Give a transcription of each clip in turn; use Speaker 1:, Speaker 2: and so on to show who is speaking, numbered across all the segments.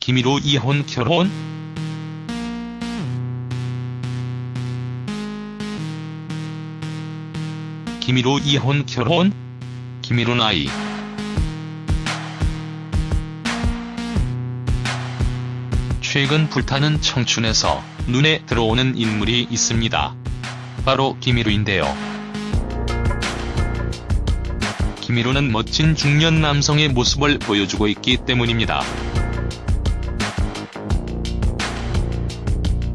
Speaker 1: 김희로 이혼 결혼? 김희로 이혼 결혼? 김희로 나이 최근 불타는 청춘에서 눈에 들어오는 인물이 있습니다. 바로 김희로인데요. 김희로는 멋진 중년 남성의 모습을 보여주고 있기 때문입니다.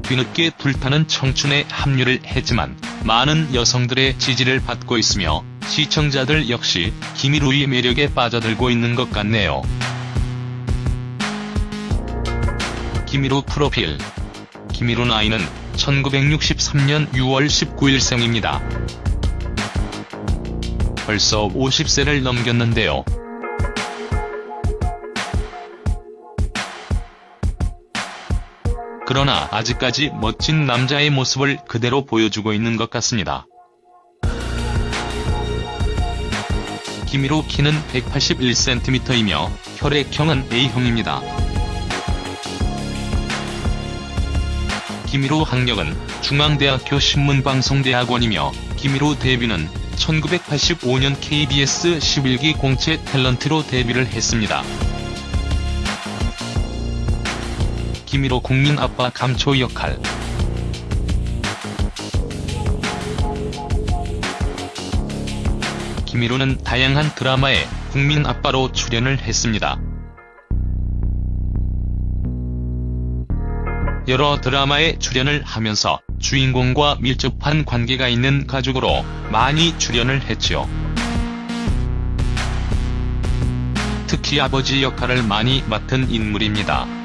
Speaker 1: 뒤늦게 불타는 청춘에 합류를 했지만 많은 여성들의 지지를 받고 있으며 시청자들 역시 김희로의 매력에 빠져들고 있는 것 같네요. 김희로 프로필 김희로 나이는 1963년 6월 19일 생입니다. 벌써 50세를 넘겼는데요. 그러나 아직까지 멋진 남자의 모습을 그대로 보여주고 있는 것 같습니다. 김희로 키는 181cm이며 혈액형은 A형입니다. 김희로 학력은 중앙대학교 신문방송대학원이며 김희로 데뷔는 1985년 KBS 11기 공채 탤런트로 데뷔를 했습니다. 김희로 국민 아빠 감초 역할 김희로는 다양한 드라마에 국민 아빠로 출연을 했습니다. 여러 드라마에 출연을 하면서 주인공과 밀접한 관계가 있는 가족으로 많이 출연을 했죠. 특히 아버지 역할을 많이 맡은 인물입니다.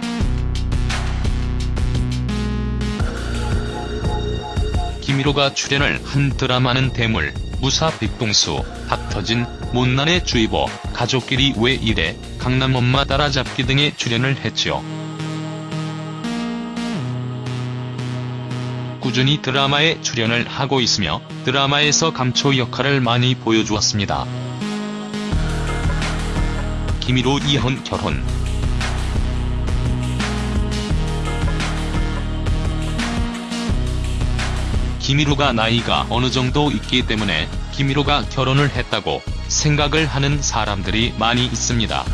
Speaker 1: 김희로가 출연을 한 드라마는 대물, 무사 백동수, 박터진, 못난의 주의보, 가족끼리 왜 이래, 강남 엄마 따라잡기 등에 출연을 했죠. 꾸준히 드라마에 출연을 하고 있으며 드라마에서 감초 역할을 많이 보여주었습니다. 김희로 이혼 결혼 김희로가 나이가 어느 정도 있기 때문에 김희로가 결혼을 했다고 생각을 하는 사람들이 많이 있습니다.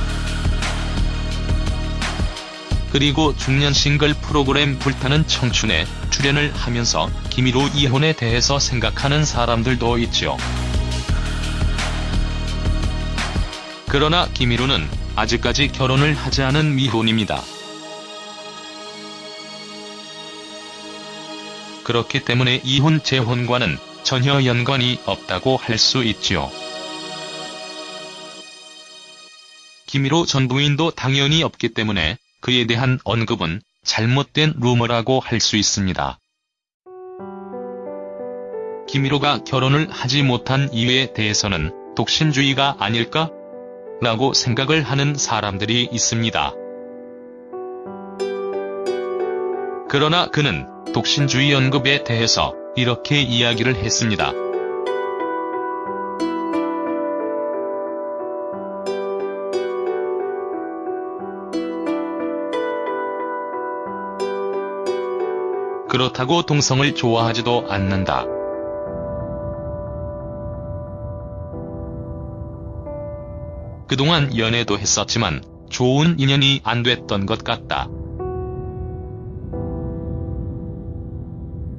Speaker 1: 그리고 중년 싱글 프로그램 불타는 청춘에 출연을 하면서 김희로 이혼에 대해서 생각하는 사람들도 있죠. 그러나 김희로는 아직까지 결혼을 하지 않은 미혼입니다. 그렇기 때문에 이혼 재혼과는 전혀 연관이 없다고 할 수 있지요. 김희로 전 부인도 당연히 없기 때문에 그에 대한 언급은 잘못된 루머라고 할 수 있습니다. 김희로가 결혼을 하지 못한 이유에 대해서는 독신주의가 아닐까? 라고 생각을 하는 사람들이 있습니다. 그러나 그는 독신주의 언급에 대해서 이렇게 이야기를 했습니다. 그렇다고 동성을 좋아하지도 않는다. 그동안 연애도 했었지만 좋은 인연이 안 됐던 것 같다.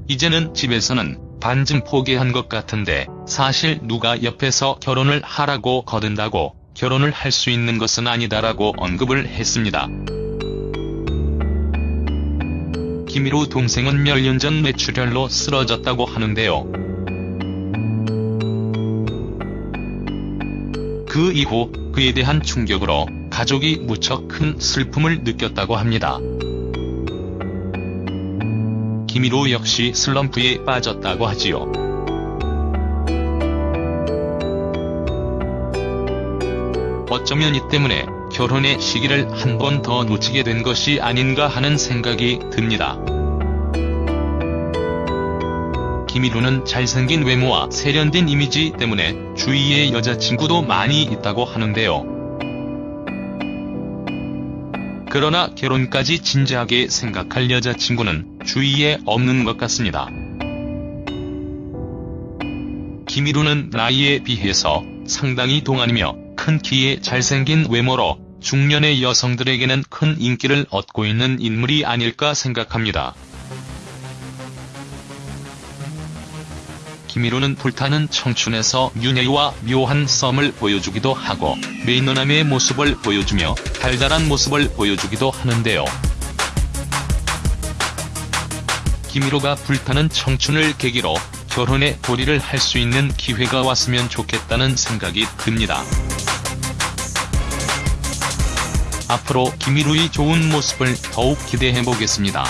Speaker 1: 이제는 집에서는 반쯤 포기한 것 같은데 사실 누가 옆에서 결혼을 하라고 거둔다고 결혼을 할 수 있는 것은 아니다라고 언급을 했습니다. 김희로 동생은 몇 년 전 뇌출혈로 쓰러졌다고 하는데요. 그 이후 그에 대한 충격으로 가족이 무척 큰 슬픔을 느꼈다고 합니다. 김희로 역시 슬럼프에 빠졌다고 하지요. 어쩌면 이 때문에 결혼의 시기를 한 번 더 놓치게 된 것이 아닌가 하는 생각이 듭니다. 김희로는 잘생긴 외모와 세련된 이미지 때문에 주위에 여자친구도 많이 있다고 하는데요. 그러나 결혼까지 진지하게 생각할 여자친구는 주위에 없는 것 같습니다. 김희루는 나이에 비해서 상당히 동안이며 큰 키에 잘생긴 외모로 중년의 여성들에게는 큰 인기를 얻고 있는 인물이 아닐까 생각합니다. 김희루는 불타는 청춘에서 윤혜와 묘한 썸을 보여주기도 하고 매너남의 모습을 보여주며 달달한 모습을 보여주기도 하는데요. 김희루가 불타는 청춘을 계기로 결혼에 도리를 할 수 있는 기회가 왔으면 좋겠다는 생각이 듭니다. 앞으로 김희루의 좋은 모습을 더욱 기대해보겠습니다.